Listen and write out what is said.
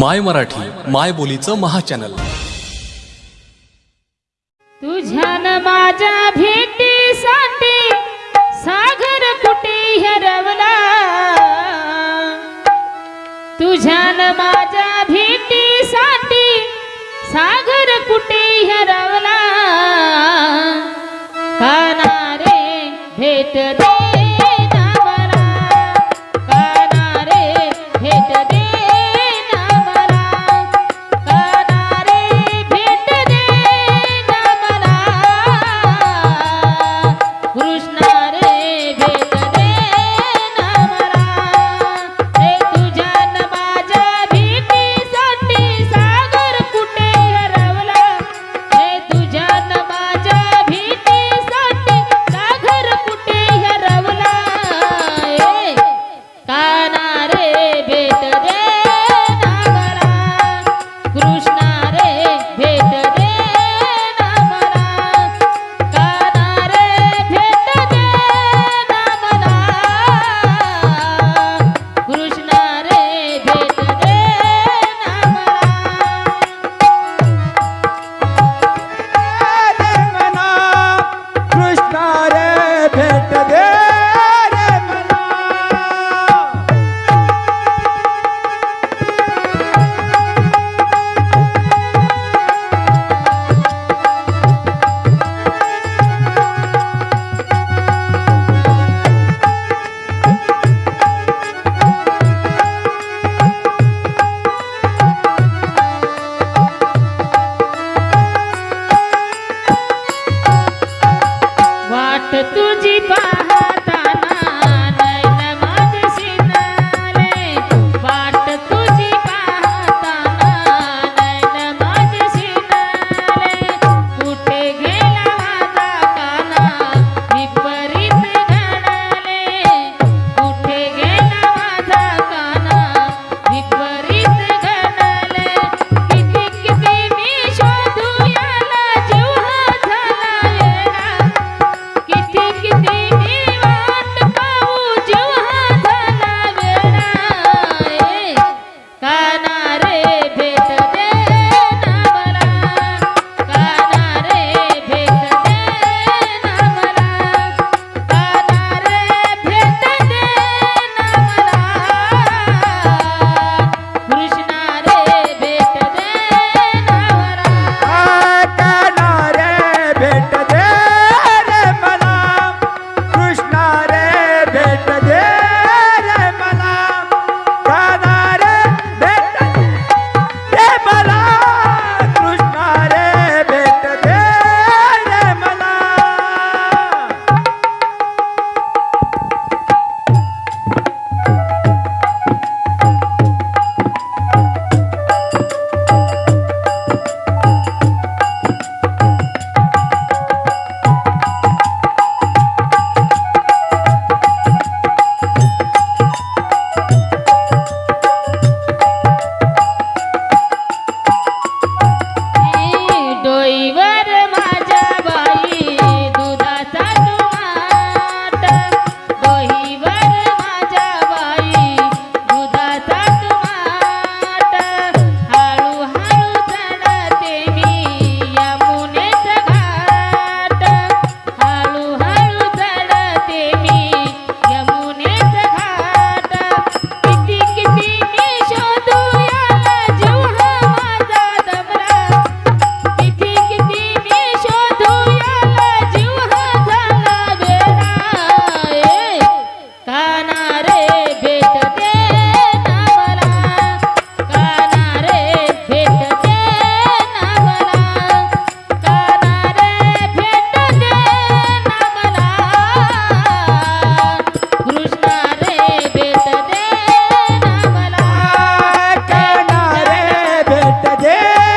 माय मराठी माय बोलीचं महाचॅनल. तुझ्यान माझ्या भेटीसाठी सागर कुठे हरवला? तुझ्यान माझ्या भेटीसाठी सागर कुठे हरवला? काना रे भेट दे Yeah.